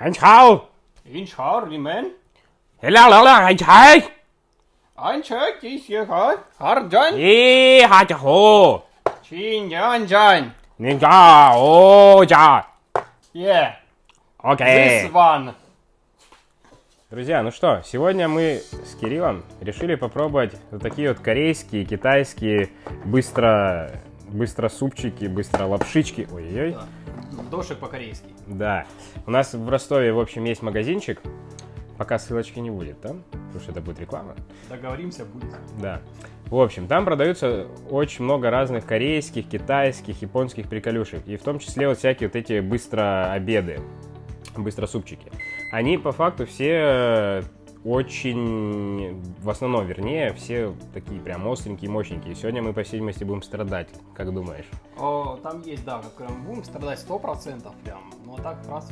Anh Chao! In Charlie, man. Hello, hello, anh Chai! Ein Check ist hier, Harjan. Ê, hai chà hồ! Chin Yan Jan. Nên cha, ô cha! Yeah, this Окей. one. Друзья, ну что, сегодня мы с Кириллом решили попробовать вот такие вот корейские, китайские, быстро, быстро супчики, быстро лапшички. Ой-ой-ой. Да. Дошик по-корейски. Да. У нас в Ростове, в общем, есть магазинчик. Пока ссылочки не будет, да? Потому что это будет реклама. Договоримся, будет. Да. В общем, там продаются очень много разных корейских, китайских, японских приколюшек. И в том числе вот всякие вот эти быстро обеды, быстро супчики. Они по факту все очень, в основном, вернее, все такие прям остренькие, мощненькие. Сегодня мы, по всей видимости, будем страдать, как думаешь? О, там есть, да, вот прям будем страдать 100% прям. Ну а так, раз,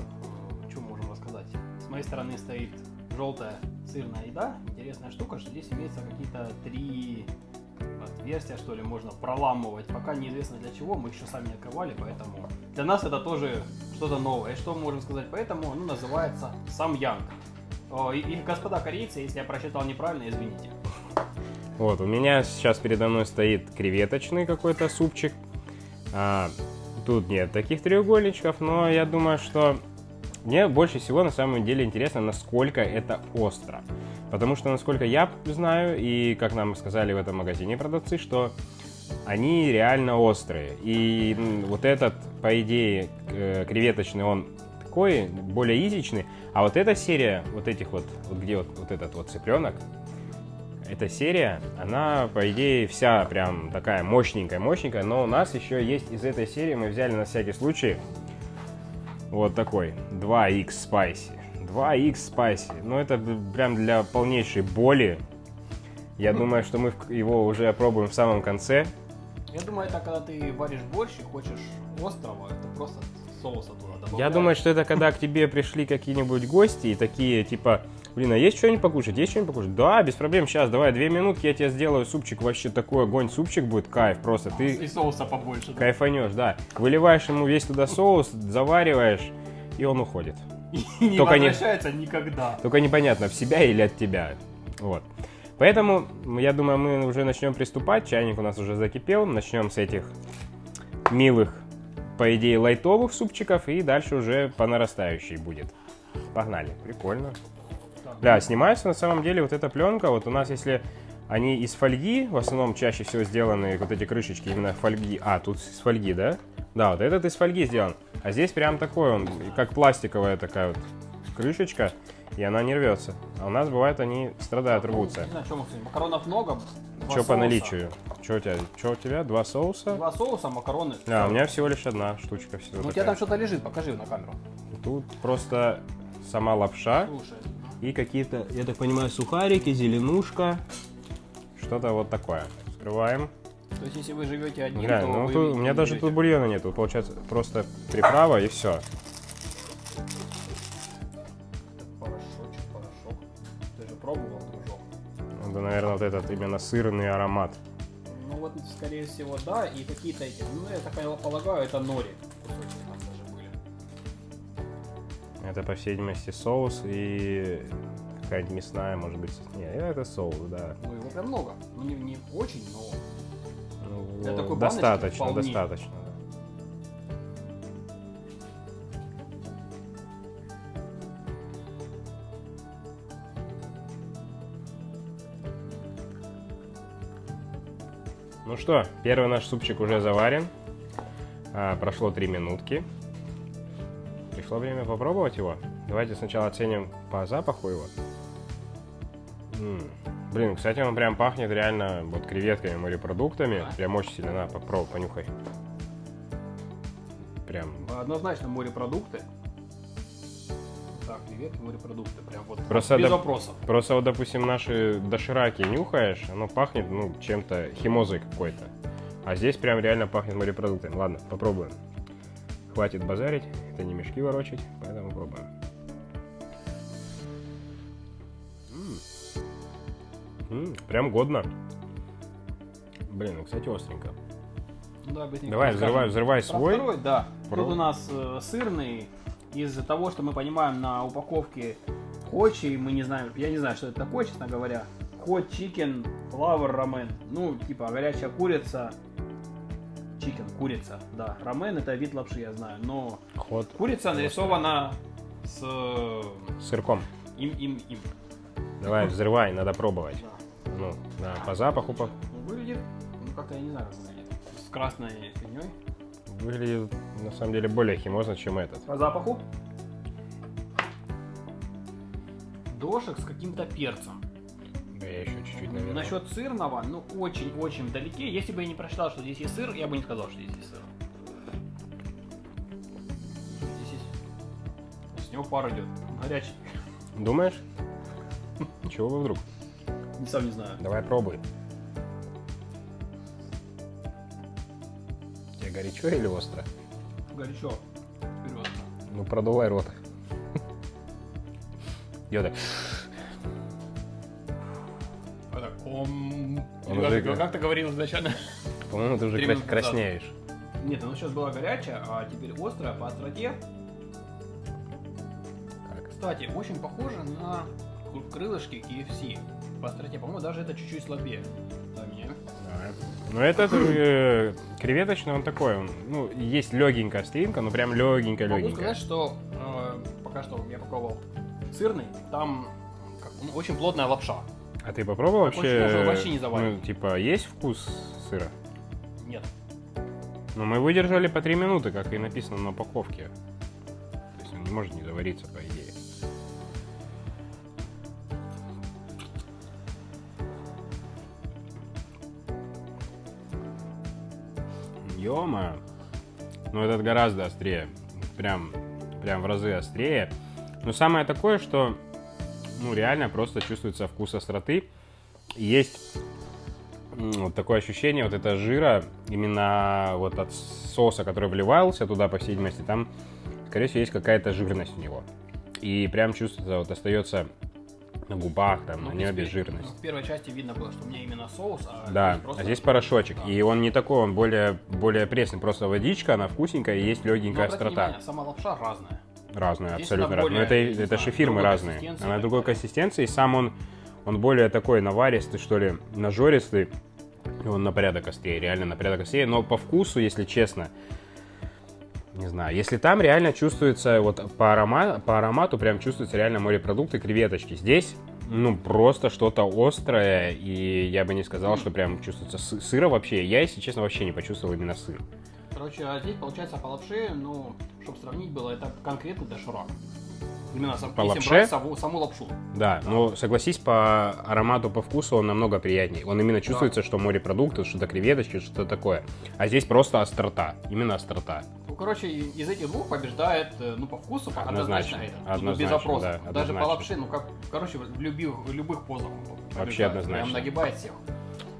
что можем рассказать? С моей стороны стоит желтая сырная еда. Интересная штука, что здесь имеется какие-то три отверстия, что ли, можно проламывать. Пока неизвестно для чего, мы еще сами не открывали, поэтому для нас это тоже что-то новое. И что мы можем сказать поэтому? Оно называется сам Янг. О, И, и, господа корейцы, если я прочитал неправильно, извините. Вот, у меня сейчас передо мной стоит креветочный какой-то супчик. А, тут нет таких треугольничков, но я думаю, что мне больше всего на самом деле интересно, насколько это остро. Потому что, насколько я знаю, и как нам сказали в этом магазине продавцы, что они реально острые. И вот этот, по идее, э, креветочный, он такой, более изичный. А вот эта серия, вот этих вот, вот где вот, вот этот вот цыпленок, эта серия, она, по идее, вся прям такая мощненькая-мощненькая, но у нас еще есть из этой серии, мы взяли на всякий случай вот такой, 2X Spicy. 2X Spicy, ну это прям для полнейшей боли. Я думаю, что мы его уже опробуем в самом конце. Я думаю, это когда ты варишь борщ и хочешь острого, это просто соуса туда добавляешь. Я думаю, что это когда к тебе пришли какие-нибудь гости и такие, типа, блин, а есть что-нибудь покушать? Есть что-нибудь покушать? Да, без проблем, сейчас, давай, две минутки, я тебе сделаю супчик, вообще такой огонь, супчик будет, кайф, просто ты И соуса побольше. да. кайфанешь, да. Выливаешь ему весь туда соус, завариваешь, и он уходит. И не Только не- возвращается никогда. Только непонятно, в себя или от тебя. Вот. Поэтому, я думаю, мы уже начнем приступать. Чайник у нас уже закипел. Начнем с этих милых, по идее, лайтовых супчиков. И дальше уже по нарастающей будет. Погнали. Прикольно. Да, снимается на самом деле вот эта пленка. Вот у нас, если они из фольги, в основном чаще всего сделаны вот эти крышечки именно фольги. А, тут из фольги, да? Да, вот этот из фольги сделан. А здесь прям такой он, как пластиковая такая вот крышечка, и она не рвется. А у нас бывает они страдают, рвутся. Не мы сегодня. Макаронов много. Что по наличию? Что у тебя? Что у тебя? Два соуса? Два соуса, макароны. А, всё. у меня всего лишь одна штучка всего. Ну, у тебя там что-то лежит, покажи на камеру. Тут просто сама лапша Слушай. и какие-то, я так понимаю, сухарики, зеленушка. Что-то вот такое. Скрываем. То есть, если вы живете одни, Глянь, то ну вы тут- у меня даже берете. тут бульона нету. Получается просто приправа и все. Наверное, вот этот именно сырный аромат. Ну, вот, скорее всего, да. И какие-то эти, ну, я так полагаю, это нори. Это, по всей видимости, соус и какая-нибудь мясная, может быть. Нет, это соус, да. Ну, его прям много. Ну, не, не очень, но... Ну, Для такой достаточно, достаточно. Ну что, первый наш супчик уже заварен. А, прошло три минутки. Пришло время попробовать его. Давайте сначала оценим по запаху его. М, Блин, кстати, он прям пахнет реально вот креветками, морепродуктами. Прям очень сильно. На, попробуй, понюхай. Прям Однозначно морепродукты. Креветки, морепродукты. Прям вот Просто без доп- вопросов. Просто вот, допустим, наши дошираки нюхаешь, оно пахнет, ну, чем-то химозой какой-то. А здесь прям реально пахнет морепродуктами. Ладно, попробуем. Хватит базарить, это не мешки ворочать, поэтому пробуем. Прям годно. Блин, ну, кстати, остренько. Ну, Да, Давай, взрывай, взрывай Про свой. второй, да. Про- Тут у нас э, сырный из-за того, что мы понимаем на упаковке хочи, мы не знаем, я не знаю, что это такое, честно говоря. Hot chicken flour ramen. Ну, типа горячая курица. Chicken, курица, да. Рамен это вид лапши, я знаю. Но Ход курица нарисована с сырком. им, им, им. Давай, взрывай, надо пробовать. Да. Ну, да, по запаху по... Ну, выглядит, ну как-то я не знаю, как выглядит. С красной фигней. Выглядит на самом деле более химозно, чем этот. По запаху. Дошек с каким-то перцем. Да я еще чуть-чуть, наверное. Насчет сырного, ну очень-очень вдалеке. Если бы я не прочитал, что здесь есть сыр, я бы не сказал, что здесь есть сыр. Здесь есть... С него пар идет. Горячий. Думаешь? Чего вы вдруг? Не сам не знаю. Давай пробуй. Горячо или остро? Горячо. Вперед. Ну, продувай рот. Я так... А так, Или как, ты- говорил изначально? По-моему, ты уже краснеешь. Нет, оно сейчас было горячее, а теперь острое по остроте. Как? Кстати, очень похоже на кры- крылышки KFC. По остроте, по-моему, даже это чуть-чуть слабее. Ну, этот э, креветочный, он такой, он, ну, есть легенькая остринка, ну, прям легенькая, Могу сказать, что э, пока что я попробовал сырный, там как, ну, очень плотная лапша. А ты попробовал вообще? вообще не заваривает. Ну, типа, есть вкус сыра? Нет. Ну, мы выдержали по 3 минуты, как и написано на упаковке. То есть он не может не завариться, по идее. Ёма. Ну, этот гораздо острее. Прям, прям в разы острее. Но самое такое, что ну, реально просто чувствуется вкус остроты. Есть вот такое ощущение вот это жира именно вот от соуса, который вливался туда, по всей видимости, там, скорее всего, есть какая-то жирность у него. И прям чувствуется, вот остается на губах, там, Ну, на небе жирность. В первой части видно было, что у меня именно соус, а Да, здесь просто- а здесь порошочек. Да. И он не такой, он более, более пресный. Просто водичка, она вкусненькая, и есть легенькая острота. внимание, сама лапша разная. Разные, Здесь абсолютно разные. Но это, это же фирмы разные. Она другой консистенции, и сам он, он более такой наваристый, что ли, нажористый. И он на порядок острее, реально на порядок острее. Но по вкусу, если честно, не знаю, если там реально чувствуется, вот по, арома, по аромату прям чувствуется реально морепродукты, креветочки. Здесь, ну, просто что-то острое, и я бы не сказал, что прям чувствуется сы- сыра вообще. Я, если честно, вообще не почувствовал именно сыр. Короче, а здесь получается по лапше, ну, чтобы сравнить было, это конкретный доширак. Именно сам, По если лапше? брать саму, саму лапшу. Да, но согласись, по аромату, по вкусу он намного приятнее. Он именно чувствуется, что морепродукты, что-то креветочки, что-то такое. А здесь просто острота, именно острота. Ну, короче, из этих двух побеждает, э, ну, по вкусу, по- Однозначно, однозначно, этот. Ну, однозначно, без запроса. да, Даже однозначно. по лапше, ну, как, короче, в любых, в любых позах. он побеждает. Вообще однозначно. Прям нагибает всех.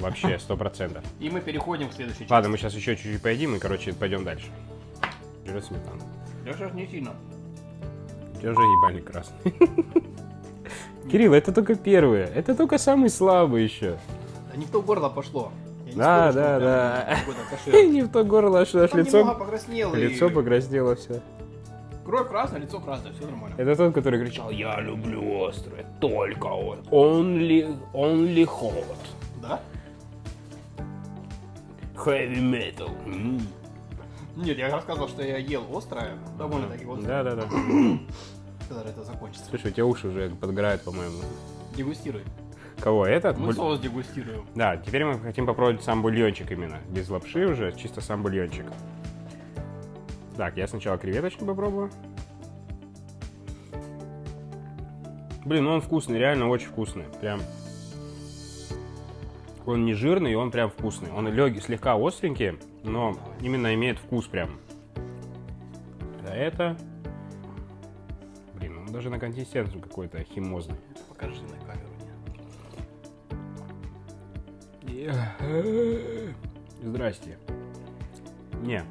Вообще, сто процентов. И мы переходим к следующей части. Ладно, мы сейчас еще чуть-чуть поедим и, короче, пойдем дальше. Берет сметану. Я сейчас не сильно. У тебя уже ебальник красный. Кирилл, это только первые. Это только самый слабый еще. Да не в то горло пошло. Да, что да, да. Не в то горло, Там лицо, покраснело. лицо покраснело все. Кровь красная, лицо красное, все нормально. Это тот, который кричал, я люблю острое, только он. Only, only hot. Да? Heavy metal. Нет, я рассказывал, что я ел острое, довольно-таки острое. Да, да, да. Когда же это закончится. Слушай, у тебя уши уже подгорают, по-моему. Дегустируй. Кого, этот? Мы Буль- соус дегустируем. Да, теперь мы хотим попробовать сам бульончик именно. Без лапши уже, чисто сам бульончик. Так, я сначала креветочку попробую. Блин, ну он вкусный, реально очень вкусный. Прям. Он не жирный, он прям вкусный. Он легкий, слегка остренький, но именно имеет вкус прям. А это... Блин, он даже на консистенцию какой-то химозный. Покажи на камеру. Здрасте. Не.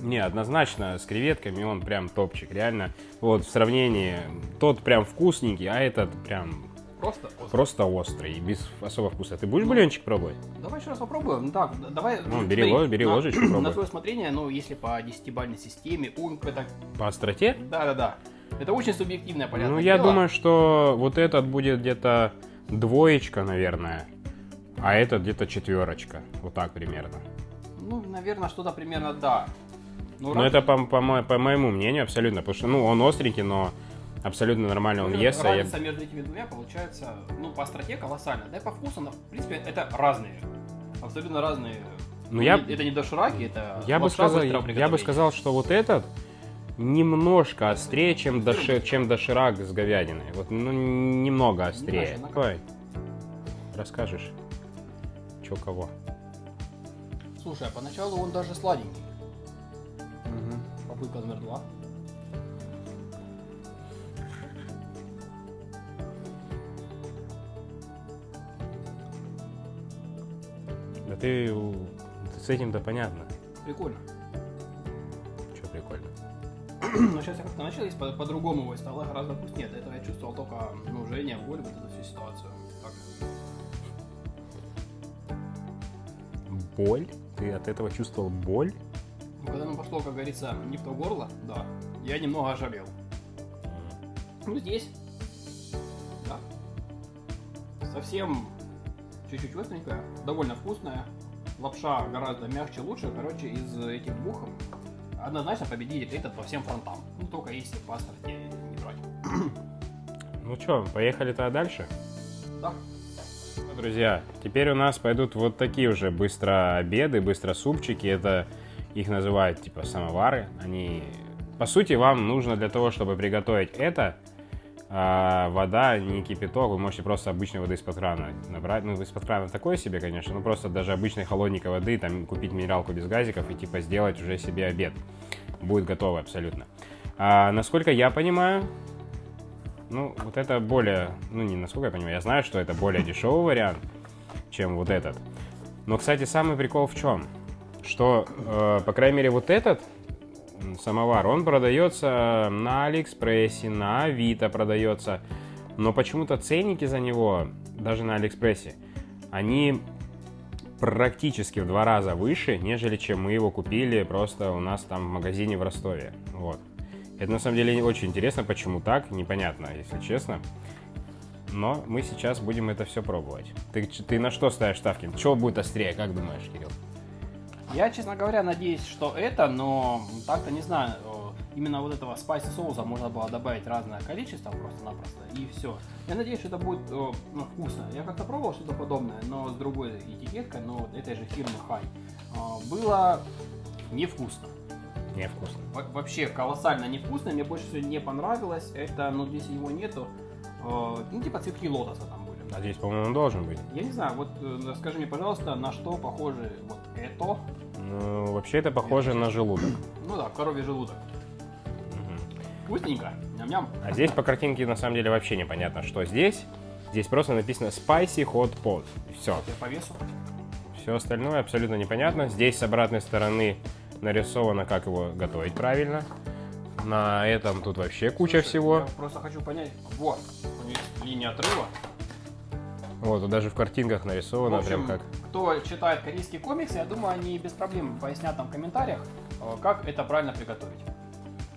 Не, однозначно с креветками он прям топчик, реально. Вот в сравнении, тот прям вкусненький, а этот прям Просто острый. Просто острый, без особо вкуса. Ты будешь бульончик пробовать? Давай еще раз попробуем. Ну так, давай. Ну, бери ло- бери на- ложечку, На пробуй. твое усмотрение, ну, если по десятибалльной системе, ум, это... По остроте? Да-да-да. Это очень субъективное, понятное ну, я дело. думаю, что вот этот будет где-то двоечка, наверное. А этот где-то четверочка. Вот так примерно. Ну, наверное, что-то примерно да. Ну, Но раз- это по, по по моему мнению абсолютно. Потому что, ну, он остренький, но абсолютно нормально он ну, ест. а я- Разница между этими двумя получается, ну, по остроте колоссальная. Да и по вкусу, но, в принципе, это разные. Абсолютно разные. Ну, я- не- Это не дошираки, это Я бы, сказал, я бы сказал, что вот этот немножко острее, чем, доши, чем доширак с говядиной. Вот, ну, немного острее. Как- Давай, расскажешь, что кого. Слушай, а поначалу он даже сладенький. Попытка номер два. Ты, с этим-то понятно, Прикольно. что прикольно. Но сейчас я как-то начал есть по- по-другому его стало гораздо вкуснее. До этого я чувствовал только ну, жжение, боль, вот эту всю ситуацию. Так. Боль? Ты от этого чувствовал боль? Ну, когда оно пошло, как говорится, не в то горло, да, я немного ожалел. Ну, здесь, да, совсем чуть-чуть остренькая, довольно вкусная. Лапша гораздо мягче, лучше. Короче, из этих двух однозначно победитель этот по всем фронтам. Ну, только если по остроте не брать. Ну что, поехали тогда дальше? Да. Ну, Друзья, теперь у нас пойдут вот такие уже быстро обеды, быстро супчики. Это их называют типа самовары. Они, по сути, вам нужно для того, чтобы приготовить это, а, вода, не кипяток. Вы можете просто обычной воды из-под крана набрать. Ну, из-под крана такое себе, конечно, но просто даже обычной холодненькой воды, там купить минералку без газиков и типа сделать уже себе обед. Будет готово абсолютно. А, насколько я понимаю, ну, вот это более, ну, не насколько я понимаю, я знаю, что это более дешевый вариант, чем вот этот. Но, кстати, самый прикол в чем? Что, э, по крайней мере, вот этот самовар, он продается на Алиэкспрессе, на Авито продается, но почему-то ценники за него, даже на Алиэкспрессе, они практически в два раза выше, нежели чем мы его купили просто у нас там в магазине в Ростове. Вот. Это на самом деле очень интересно, почему так, непонятно, если честно. Но мы сейчас будем это все пробовать. Ты, ты на что ставишь ставки? Чего будет острее, как думаешь, Кирилл? Я, честно говоря, надеюсь, что это, но так-то не знаю. э, Именно вот этого спайси соуса можно было добавить разное количество просто-напросто, и все. Я надеюсь, что это будет э, ну, вкусно. Я как-то пробовал что-то подобное, но с другой этикеткой, но вот этой же фирмы Хай. Было невкусно. Невкусно. Во- Вообще колоссально невкусно. Мне больше всего не понравилось. Это, ну, здесь его нету. э, Ну, типа цветки лотоса там были. А здесь, по-моему, он должен быть. Я не знаю, вот э, скажи мне, пожалуйста, на что похоже вот это? Ну, вообще это похоже на желудок. Ну да, коровий желудок. Мгм. Вкусненько. Ням-ням. А здесь по картинке на самом деле вообще непонятно, что здесь. Здесь просто написано Spicy Hot Pot. И все. Я по весу. Все остальное абсолютно непонятно. Здесь с обратной стороны нарисовано, как его готовить правильно. На этом тут вообще куча Я всего. просто хочу понять. Вот, у них линия отрыва. Вот, даже в картинках В нарисовано общем, прям как... кто читает корейские комиксы, я думаю, они без проблем пояснят там в комментариях, э, как это правильно приготовить.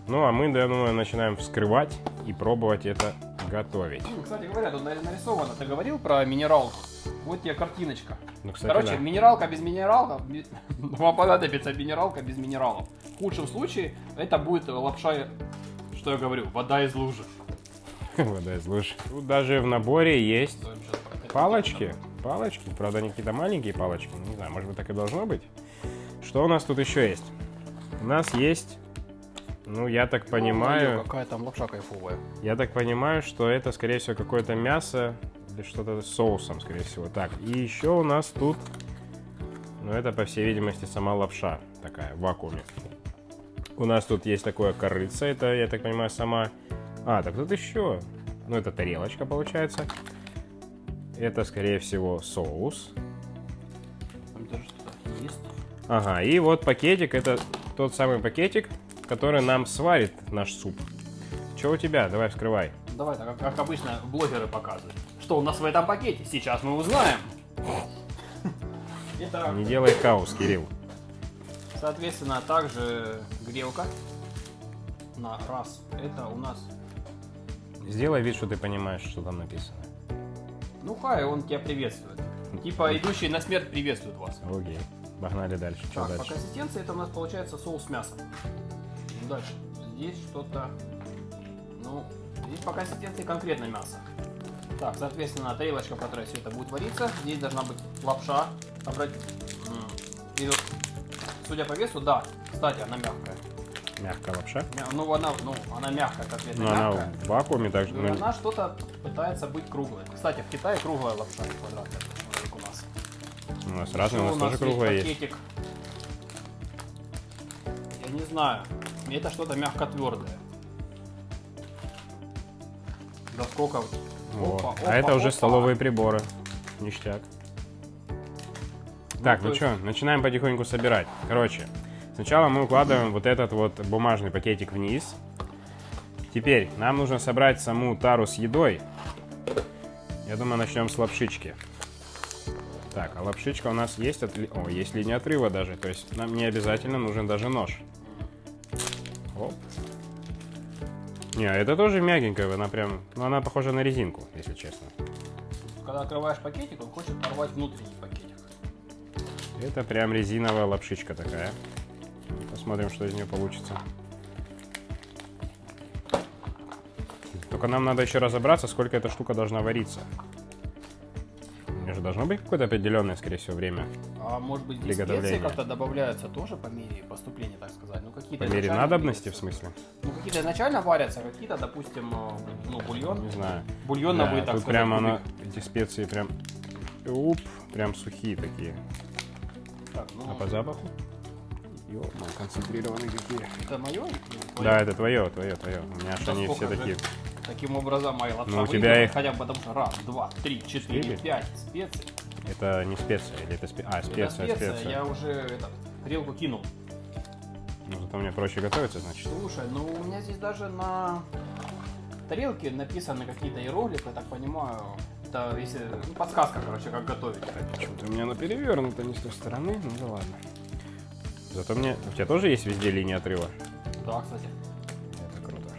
Ну, а мы, я думаю, начинаем вскрывать и пробовать это готовить. Кстати говоря, тут на- нарисовано. Ты говорил про минералку? Вот тебе картиночка. Ну, кстати, Короче, да. минералка без минералка, вам понадобится минералка без минералов. В худшем случае это будет лапша, что я говорю, вода из лужи. Вода из луж. Тут даже в наборе есть палочки. Палочки, правда, они какие-то маленькие палочки. Ну, Не знаю, может быть, так и должно быть. Что у нас тут еще есть? У нас есть, ну, я так Ё-моё, понимаю, Какая там лапша кайфовая. я так понимаю, что это, скорее всего, какое-то мясо или что-то с соусом, скорее всего. Так, и еще у нас тут, ну, это, по всей видимости, сама лапша такая, в вакууме. У нас тут есть такое корыце, это, я так понимаю, сама... А, так тут еще, ну, это тарелочка, получается. Это, скорее всего, соус. Там даже что-то есть. Ага, и вот пакетик, это тот самый пакетик, который нам сварит наш суп. Что у тебя? Давай вскрывай. Давай, так как, как обычно блогеры показывают. Что у нас в этом пакете? Сейчас мы узнаем. Итак, Не делай хаос, Кирилл. соответственно, также грелка на раз. Это у нас Сделай вид, что ты понимаешь, что там написано. Ну хай, он тебя приветствует. Типа идущий на смерть приветствует вас. Окей. Погнали дальше. Что Так, по дальше? консистенции это у нас получается соус мяса. Дальше. Здесь что-то... Ну, здесь по консистенции конкретно мясо. Так, соответственно, тарелочка, в которой все это будет вариться. Здесь должна быть лапша. Обрать... и судя по весу, да. Кстати, она мягкая. Мягкая лапша. Мя- Ну, она, ну, она мягкая, конкретно Ну, она мягкая. в вакууме так же. И ну, она что-то пытается быть круглой. Кстати, в Китае круглая лапша, не квадратная, как у нас. у нас разные, у нас тоже круглая есть. пакетик? Я не знаю. Это что-то мягко твердое. Да сколько? Вот. Опа, а это опа, уже опа. столовые приборы. Ништяк. Так, то ну есть- что, начинаем потихоньку собирать. Короче, сначала мы укладываем вот этот вот бумажный пакетик вниз. Теперь нам нужно собрать саму тару с едой. Я думаю, начнем с лапшички. Так, а лапшичка у нас есть, отли- О, есть линия отрыва даже, то есть нам не обязательно нужен даже нож. Оп. Не, это тоже мягенькая, она прям, ну она похожа на резинку, если честно. Когда открываешь пакетик, он хочет порвать внутренний пакетик. Это прям резиновая лапшичка такая. Посмотрим, что из нее получится. Только нам надо еще разобраться, сколько эта штука должна вариться. У нее же должно быть какое-то определенное, скорее всего, время. А может быть специи как-то добавляются тоже по мере поступления, так сказать? Ну По какие-то мере изначально надобности, в смысле? Ну какие-то изначально варятся, какие-то, допустим, э, ну бульон. Не знаю. Бульон Да, так тут сказать, прям кубик. она, эти специи прям, уп, прям сухие такие. Так, ну, А по запаху? Ё, концентрированные какие. это мое? Да, это твое, твое, твое. У меня аж Да они все же? такие. Таким образом, моя лапша Ну, у тебя их- хотя бы потому что раз, два, три, четыре, Четыре? пять специй. Это не специя, или это специя? А, Это специя, специя, специя. я уже этот, тарелку кинул. Ну, зато мне проще готовиться, значит. Слушай, ну у меня здесь даже на тарелке написаны какие-то иероглифы, я так понимаю. Это если, ну, подсказка, короче, как готовить. Почему-то у меня оно перевернуто не с той стороны, ну да ладно. Зато мне... У тебя тоже есть везде линия отрыва? Да, кстати. Это круто.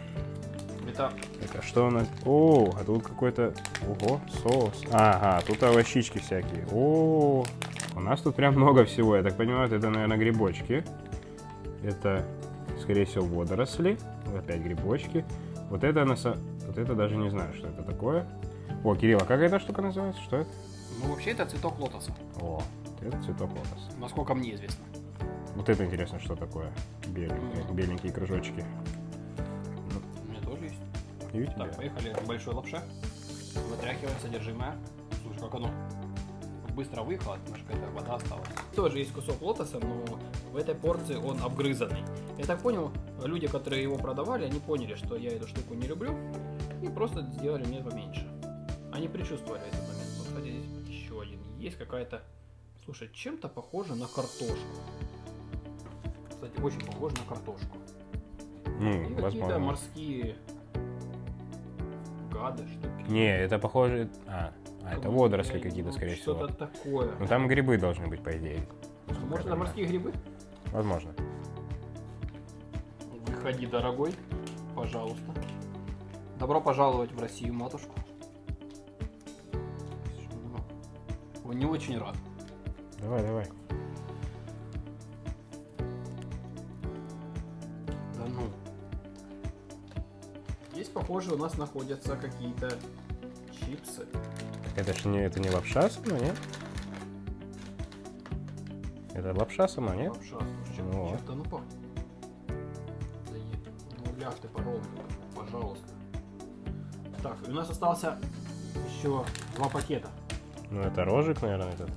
Это Это что у нас? О, а тут какой-то... Ого, соус. Ага, тут овощички всякие. О, у нас тут прям много всего. Я так понимаю, это, наверное, грибочки. Это, скорее всего, водоросли. Опять грибочки. Вот это, на вот это даже не знаю, что это такое. О, Кирилл, а как эта штука называется? Что это? Ну, вообще это цветок лотоса, О, это цветок лотоса. насколько мне известно. Вот это интересно, что такое. Беленькие, беленькие кружочки. У меня тоже есть. И у тебя. Так, поехали большой лапше. Вытряхиваем содержимое. Слушай, как оно быстро выехало, потому что какая-то вода осталась. Тоже есть кусок лотоса, но в этой порции он обгрызанный. Я так понял, люди, которые его продавали, они поняли, что я эту штуку не люблю, и просто сделали мне поменьше. Они предчувствовали этот момент. Вот, кстати, здесь еще один. Есть какая-то... Слушай, чем-то похоже на картошку. Кстати, очень похоже на картошку. Ну, И какие-то морские гады, штуки. Не, это похоже... А, а это водоросли какие-то, скорее всего. Что-то такое. Ну там грибы должны быть, по идее. Может, я это морские грибы? Возможно. Выходи, дорогой, пожалуйста. Добро пожаловать в Россию, матушку. Он не очень рад. Давай, давай. Похоже, у нас находятся какие-то чипсы. Так это же не, это не лапша сама, нет? Это лапша сама, нет? Лапша, слушай, чем- Ну чем-то ну пахнет. Да е- Ну, ляг ты по-ровному, пожалуйста. Так, у нас остался еще два пакета. Ну это рожик, наверное, этот.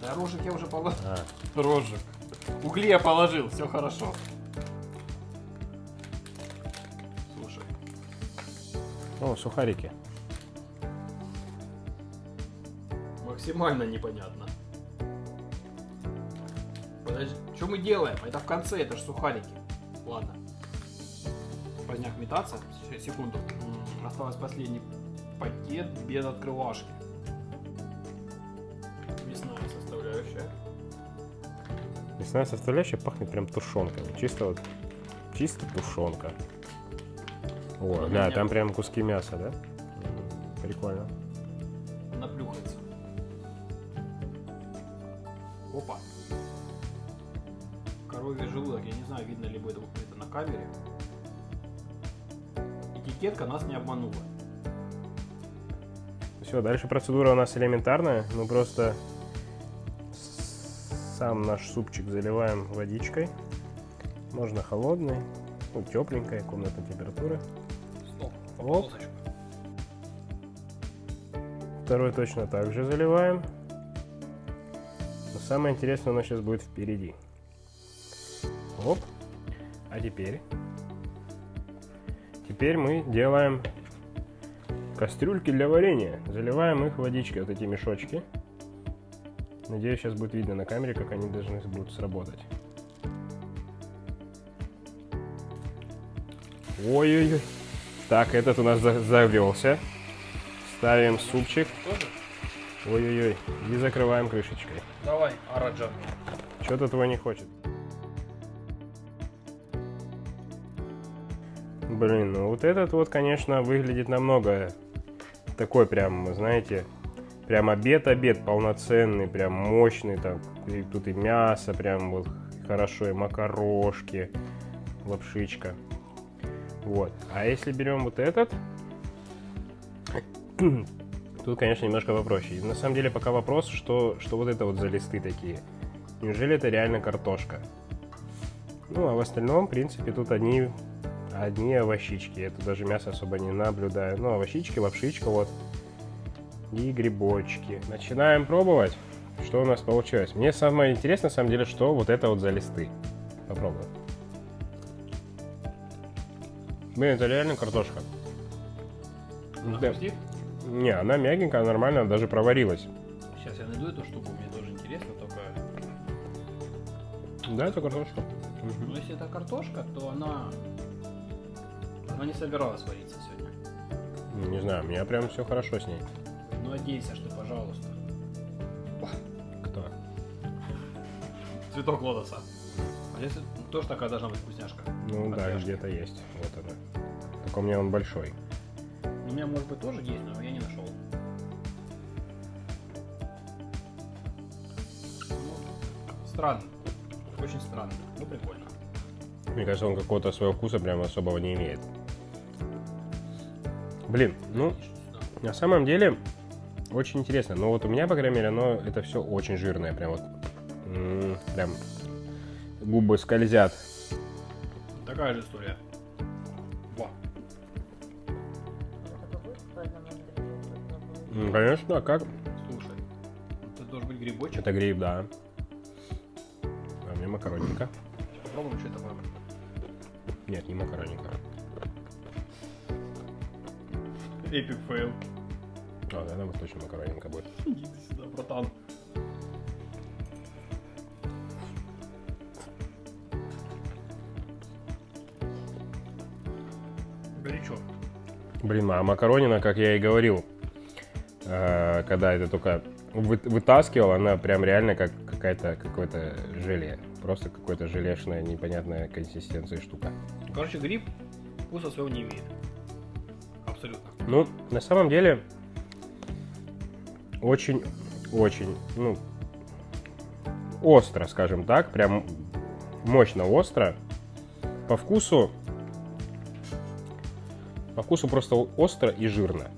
Да, рожек я уже положил. А, Рожек. Угли я положил, все хорошо. О, сухарики. максимально непонятно. Подожди, что мы делаем? Это в конце, это же сухарики. Ладно. Поздняк метаться. Сейчас, секунду. Осталось последний пакет без открывашки. Мясная составляющая. Мясная составляющая пахнет прям тушенкой. Чисто вот, чисто тушенка. О, да, там прям куски мяса, да? Прикольно. Наплюхается. Опа. Коровий желудок. Я не знаю, видно ли будет это на камере. Этикетка нас не обманула. Все, дальше процедура у нас элементарная. Мы просто сам наш супчик заливаем водичкой. Можно холодной, ну, тепленькой, комнатной температуры. Стоп. Оп. полосочку. Второй точно так же заливаем. Но самое интересное у нас сейчас будет впереди. Оп. А теперь... Теперь мы делаем кастрюльки для варенья. Заливаем их водичкой, вот эти мешочки. Надеюсь, сейчас будет видно на камере, как они должны будут сработать. Ой-ой-ой. Так, этот у нас за- завелся. Ставим супчик. Ой-ой-ой. И закрываем крышечкой. Давай, Араджа. Что-то твой не хочет. Блин, ну вот этот вот, конечно, выглядит намного такой прям, знаете, прям обед-обед полноценный, прям мощный, там, и тут и мясо прям вот хорошо, и макарошки, лапшичка. Вот. А если берем вот этот, тут, конечно, немножко попроще. И на самом деле пока вопрос, что, что вот это вот за листы такие. Неужели это реально картошка? Ну, а в остальном, в принципе, тут одни, одни овощички. Тут даже мясо особо не наблюдаю. Ну, овощички, лапшичка вот. И грибочки. Начинаем пробовать. Что у нас получилось? Мне самое интересное, на самом деле, что вот это вот за листы. Попробуем. Блин, это реально картошка. Она Да. хрустит? Не, она мягенькая, нормально, даже проварилась. Сейчас я найду эту штуку, мне тоже интересно, только... Да, это картошка. Ну, если это картошка, то она... Она не собиралась вариться сегодня. Не знаю, у меня прям все хорошо с ней. Ну, одейся, что, пожалуйста. Кто? Цветок лотоса. А здесь тоже такая должна быть вкусняшка. Ну да, где-то есть. Вот она. Только у меня он большой. У меня, может быть, тоже есть, но я не нашел. Ну, странно. Очень странно. Ну, прикольно. Мне кажется, он какого-то своего вкуса прям особого не имеет. Блин, ну, на самом деле, очень интересно. Но вот у меня, по крайней мере, оно, это все очень жирное. Прям вот, м, прям губы скользят. Такая же история. Во. М, Конечно, а как? Слушай, это должен быть грибочек. Это гриб, да. А меня макаронинка. Попробуем, что это такое. Нет, не макаронинка. Epic fail. А, да, вот точно макаронинка будет. Иди сюда, братан. Блин, а макаронина, как я и говорил, э, когда это только вы- вытаскивал, она прям реально как какая-то какое-то желе. Просто какое-то желешная непонятная консистенция штука. Короче, гриб вкуса своего не имеет. Абсолютно. Ну, на самом деле, очень-очень, ну, остро, скажем так, прям мощно остро. По вкусу, по вкусу просто остро и жирно.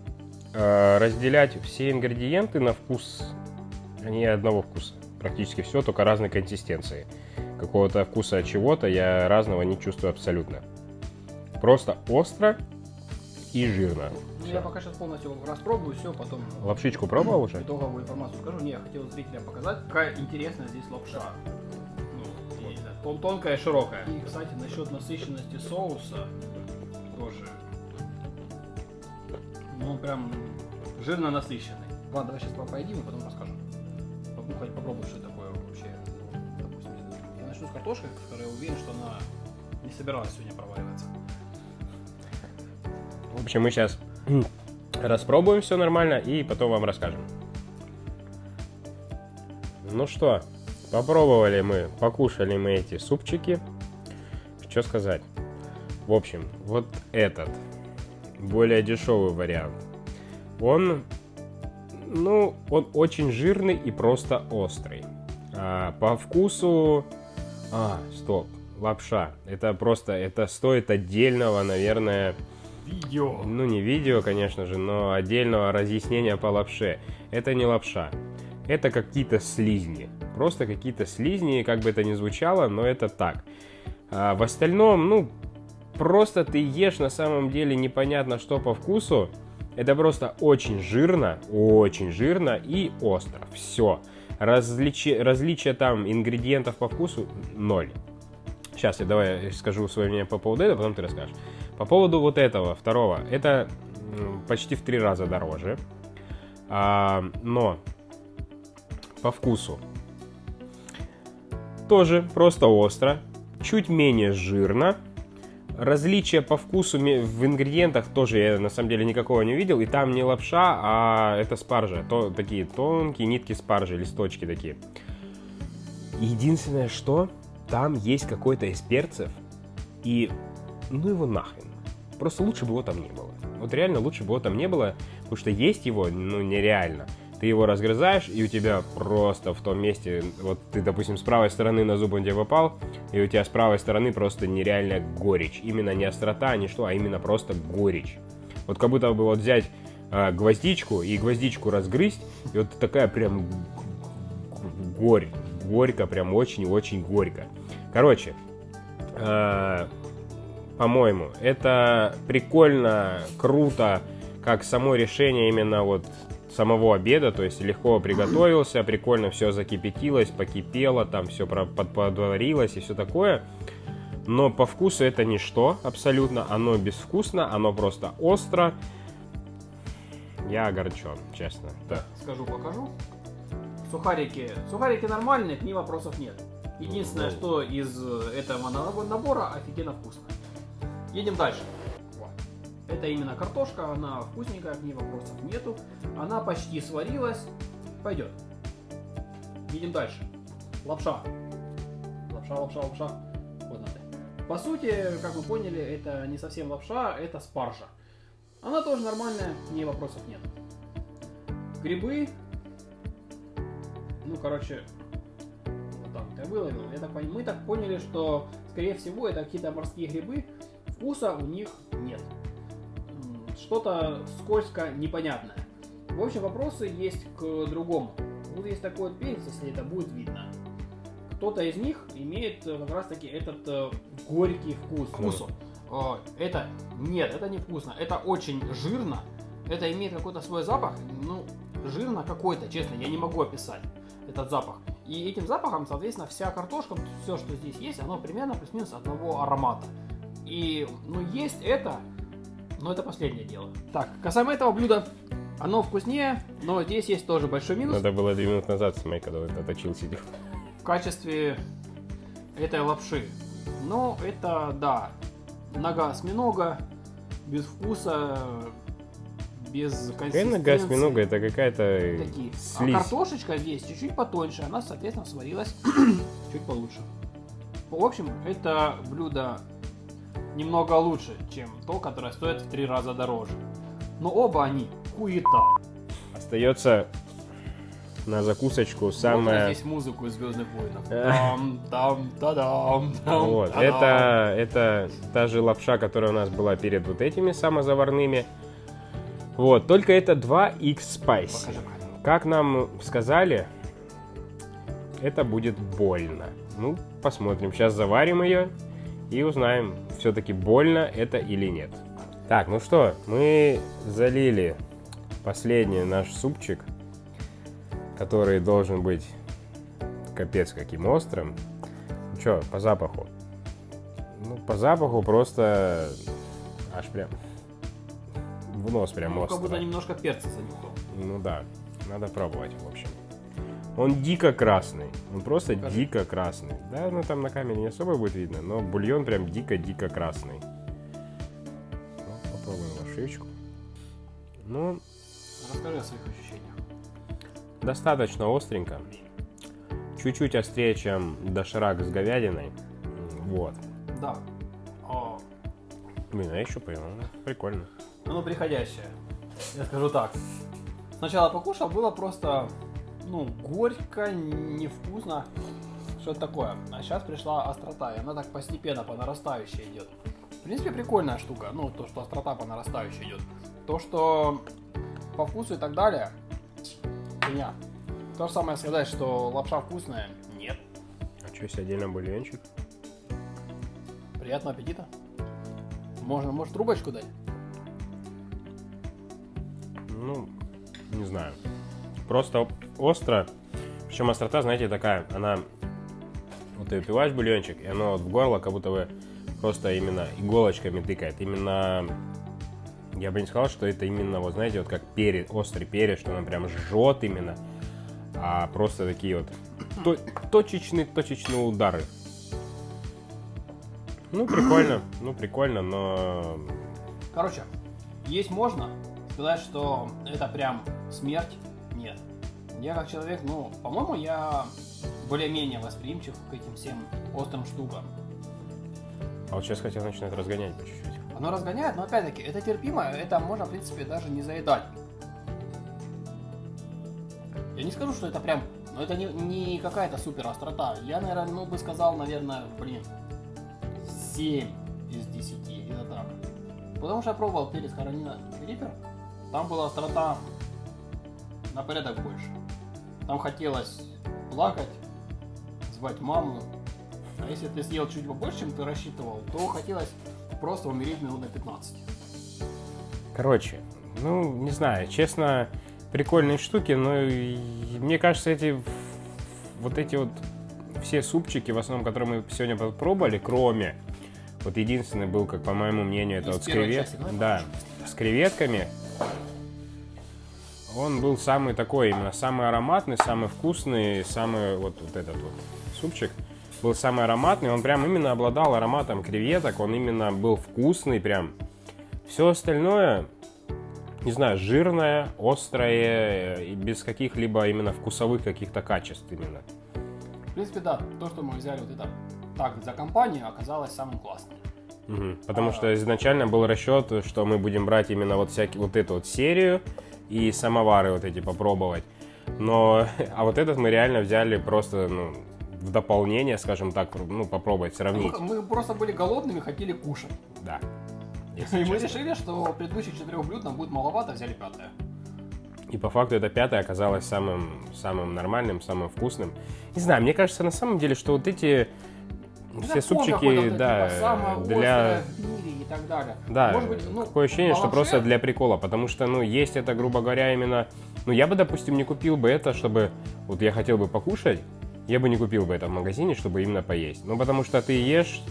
Э, Разделять все ингредиенты на вкус, они одного вкуса. Практически все, только разной консистенции. Какого-то вкуса чего-то я разного не чувствую абсолютно. Просто остро и жирно. Ну, я пока сейчас полностью распробую, все, потом Лапшичку пробовал уже? итоговую информацию скажу. Не, я хотел зрителям показать, какая интересная здесь лапша. Ну, знаю, тон- тонкая и широкая. И, кстати, насчет насыщенности соуса Ну, он прям жирно насыщенный. Ладно, давай сейчас поедим и потом расскажу. Попробуй, попробуй, что такое вообще. Ну, допустим, я начну с картошкой, которая я уверен, что она не собиралась сегодня проваливаться. В общем, мы сейчас распробуем все нормально и потом вам расскажем. Ну что, попробовали мы, покушали мы эти супчики. Что сказать? В общем, вот этот, более дешевый вариант, он, ну, он очень жирный и просто острый. А, по вкусу... А, стоп, лапша. Это просто, это стоит отдельного, наверное... Видео. Ну, не видео, конечно же, но отдельного разъяснения по лапше. Это не лапша. Это какие-то слизни. Просто какие-то слизни, как бы это ни звучало, но это так. А в остальном, ну, просто ты ешь на самом деле непонятно что по вкусу. Это просто очень жирно, очень жирно и остро. Все. Различи... Различия там ингредиентов по вкусу ноль. Сейчас я давай скажу свое мнение по поводу этого, потом ты расскажешь. По поводу вот этого, второго, это почти в три раза дороже. А, но по вкусу тоже просто остро, чуть менее жирно. Различия по вкусу в ингредиентах тоже я на самом деле никакого не видел. И там не лапша, а это спаржа. То, такие тонкие нитки спаржи, листочки такие. Единственное, что там есть какой-то из перцев. И ну его нахрен. Просто лучше бы его там не было. Вот реально лучше бы его там не было, потому что есть его, ну, нереально. Ты его разгрызаешь, и у тебя просто в том месте, вот ты, допустим, с правой стороны на зуб он тебе попал, и у тебя с правой стороны просто нереальная горечь. Именно не острота, не что, а именно просто горечь. Вот как будто бы вот взять э, гвоздичку и гвоздичку разгрызть, и вот такая прям горь, горько, прям очень-очень горько. Короче, э, по-моему, это прикольно, круто, как само решение именно вот самого обеда, то есть легко приготовился, прикольно все закипятилось, покипело, там все подварилось и все такое. Но по вкусу это ничто абсолютно, оно безвкусно, оно просто остро. Я огорчен, честно. Да. Скажу, покажу. Сухарики. Сухарики нормальные, к ним вопросов нет. Единственное, что из этого набора офигенно вкусно. Едем дальше. Это именно картошка, она вкусненькая, к ней вопросов нету. Она почти сварилась. Пойдет. Едем дальше. Лапша. Лапша, лапша, лапша. Вот надо. По сути, как вы поняли, это не совсем лапша, это спаржа. Она тоже нормальная, к ней вопросов нет. Грибы. Ну, короче, вот так я выловил. Я так, мы так поняли, что, скорее всего, это какие-то морские грибы. Вкуса у них нет что-то скользко непонятное. В общем, вопросы есть к другому. Вот есть такой вот перец, если это будет видно. Кто-то из них имеет э, как раз таки этот э, горький вкус. Вкусу. Э, это нет, это не вкусно. Это очень жирно. Это имеет какой-то свой запах. Ну, жирно какой-то, честно, я не могу описать этот запах. И этим запахом, соответственно, вся картошка, все, что здесь есть, оно примерно плюс-минус одного аромата. И, ну, есть это, но это последнее дело. Так, касаемо этого блюда, оно вкуснее, но здесь есть тоже большой минус. Надо было 2 минуты назад смотреть, когда это точил сидел. В качестве этой лапши. Ну, это, да, нога осьминога, без вкуса, без консистенции. Какая нога осьминога? Это какая-то Такие. А картошечка здесь чуть-чуть потоньше, она, соответственно, сварилась чуть получше. В общем, это блюдо немного лучше, чем то, которое стоит в три раза дороже. Но оба они хуета. Остается на закусочку самое... Вот здесь музыку из Звездных войнов. Там, там, та-дам, там, вот. Это, это та же лапша, которая у нас была перед вот этими самозаварными. Вот, только это 2x Spicy. Как нам сказали, это будет больно. Ну, посмотрим. Сейчас заварим ее и узнаем, все-таки больно это или нет. Так, ну что, мы залили последний наш супчик, который должен быть капец каким острым. Ну что, по запаху? Ну, по запаху просто аж прям в нос прям ну, остро. как будто немножко перца занюхал. Ну да, надо пробовать, в общем. Он дико красный. Он просто Покажи. дико красный. Да, ну там на камере не особо будет видно, но бульон прям дико-дико красный. Ну, попробуем лошечку. Ну, Расскажи о своих ощущениях. достаточно остренько. Чуть-чуть острее, чем доширак с говядиной. Вот. Да. О, Блин, а я еще понял. ну, Прикольно. оно приходящее. Я скажу так. Сначала покушал, было просто, ну, горько, невкусно. Что это такое? А сейчас пришла острота, и она так постепенно по нарастающей идет. В принципе, прикольная штука. Ну, то, что острота по нарастающей идет. То, что по вкусу и так далее, фигня. То же самое сказать, что лапша вкусная, нет. А что, есть отдельно бульончик? Приятного аппетита. Можно, может, трубочку дать? Ну, не знаю. Просто остро. Причем острота, знаете, такая, она... Вот ты выпиваешь бульончик, и оно вот в горло как будто бы просто именно иголочками тыкает. Именно... Я бы не сказал, что это именно, вот знаете, вот как перец, острый перец, что он прям жжет именно. А просто такие вот то- точечные, точечные удары. Ну, прикольно, ну, прикольно, но... Короче, есть можно. Сказать, что это прям смерть. Я как человек, ну, по-моему, я более-менее восприимчив к этим всем острым штукам. А вот сейчас хотя начинает разгонять по чуть-чуть. Оно разгоняет, но опять-таки, это терпимо, это можно, в принципе, даже не заедать. Я не скажу, что это прям, ну это не, не какая-то супер острота. Я, наверное, ну бы сказал, наверное, блин, 7 из 10, где-то так. Потому что я пробовал перец Каролина Риппер, там была острота на порядок больше. Там хотелось плакать, звать маму. А если ты съел чуть побольше, чем ты рассчитывал, то хотелось просто умереть минут на 15. Короче, ну, не знаю, честно, прикольные штуки, но мне кажется, эти вот эти вот все супчики, в основном, которые мы сегодня попробовали, кроме вот единственный был, как по моему мнению, это Из вот с кревет- части, да, с креветками. Он был самый такой, именно самый ароматный, самый вкусный, самый вот, вот этот вот супчик был самый ароматный. Он прям именно обладал ароматом креветок, он именно был вкусный прям. Все остальное, не знаю, жирное, острое и без каких-либо именно вкусовых каких-то качеств именно. В принципе, да, то, что мы взяли вот это так за компанию, оказалось самым классным. Мгм. Потому А. что изначально был расчет, что мы будем брать именно вот всякие вот эту вот серию и самовары вот эти попробовать. Но, а вот этот мы реально взяли просто, ну, в дополнение, скажем так, ну, попробовать, сравнить. Мы, мы просто были голодными, хотели кушать. Да. И Если мы честно. решили, что предыдущих четырех блюд нам будет маловато, взяли пятое. И по факту это пятое оказалось самым, самым нормальным, самым вкусным. Не знаю, мне кажется на самом деле, что вот эти все фон какой-то, супчики, да, типа, для... острое так далее. Да, Может быть, ну, такое ощущение, что просто для прикола, потому что, ну, есть это, грубо говоря, именно... Ну, я бы, допустим, не купил бы это, чтобы... Вот я хотел бы покушать, я бы не купил бы это в магазине, чтобы именно поесть. Ну, потому что ты ешь,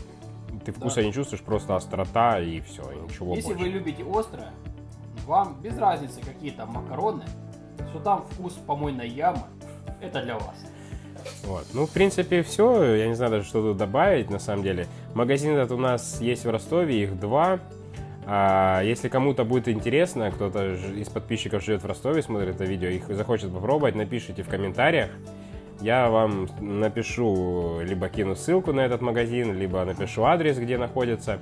ты вкуса не чувствуешь, просто острота и все, ничего Если больше. вы любите острое, вам без разницы какие там макароны, что там вкус помойной ямы, это для вас. Вот. Ну, в принципе, все. Я не знаю даже, что тут добавить, на самом деле. Магазин этот у нас есть в Ростове, их два. А, если кому-то будет интересно, кто-то из подписчиков живет в Ростове, смотрит это видео, их захочет попробовать, напишите в комментариях. Я вам напишу, либо кину ссылку на этот магазин, либо напишу адрес, где находится.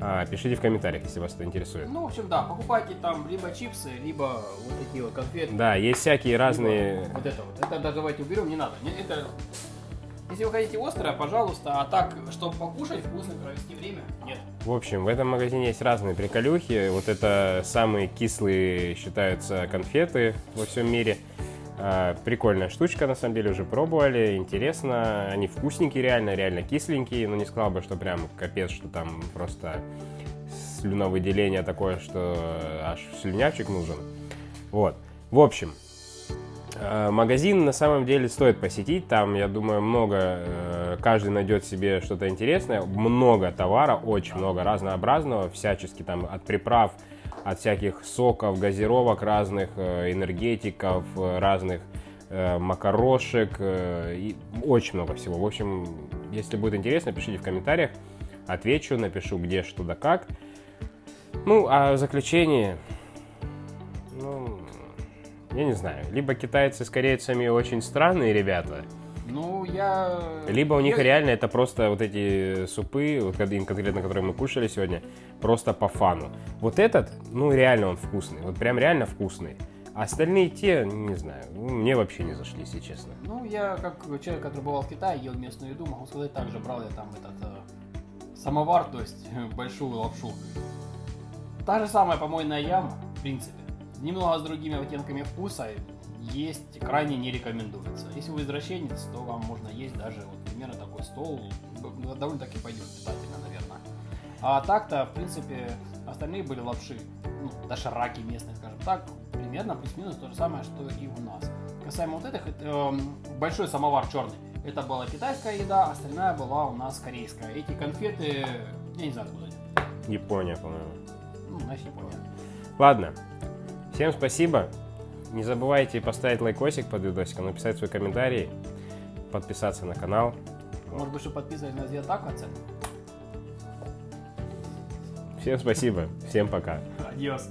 А, пишите в комментариях, если вас это интересует. Ну, в общем, да, покупайте там либо чипсы, либо вот такие вот конфеты. Да, есть всякие разные... Вот это вот. Это да, давайте уберем, не надо. Это... Если вы хотите острое, пожалуйста, а так, чтобы покушать, вкусно провести время, нет. В общем, в этом магазине есть разные приколюхи. Вот это самые кислые считаются конфеты во всем мире. А, Прикольная штучка, на самом деле, уже пробовали, интересно. Они вкусненькие реально, реально кисленькие, но не сказал бы, что прям капец, что там просто слюновыделение такое, что аж слюнявчик нужен. Вот. В общем, Э, Магазин на самом деле стоит посетить, там, я думаю, много, э, каждый найдет себе что-то интересное, много товара, очень много разнообразного, всячески там от приправ, от всяких соков, газировок разных, э, энергетиков, э, разных э, макарошек, и очень много всего. В общем, если будет интересно, пишите в комментариях, отвечу, напишу где, что да как. Ну, а в заключение, Ну, я не знаю. Либо китайцы с корейцами очень странные ребята, Ну, я... либо у них я- реально это просто вот эти супы, вот кон- конкретно, которые мы кушали сегодня, просто по фану. Вот этот, ну реально он вкусный, вот прям реально вкусный. Остальные те, не знаю, ну, мне вообще не зашли, если честно. Ну, я как человек, который бывал в Китае, ел местную еду, могу сказать, также брал я там этот э, самовар, то есть большую лапшу. Та же самая помойная яма, в принципе. Немного с другими оттенками вкуса, есть крайне не рекомендуется. Если вы извращенец, то вам можно есть даже вот примерно такой стол, б- довольно-таки пойдет питательно, наверное. А так-то, в принципе, остальные были лапши, ну, дошираки местные, скажем так, примерно плюс-минус то же самое, что и у нас. Касаемо вот этих, это, эм, большой самовар черный, это была китайская еда, остальная была у нас корейская. Эти конфеты, я не знаю откуда они, Япония, по-моему. ну, значит, Япония. Ладно, всем спасибо. Не забывайте поставить лайкосик под видосиком, написать свой комментарий, подписаться на канал. Может быть, что подписывались на Зиатак оцен? Всем спасибо, всем пока. Адьос.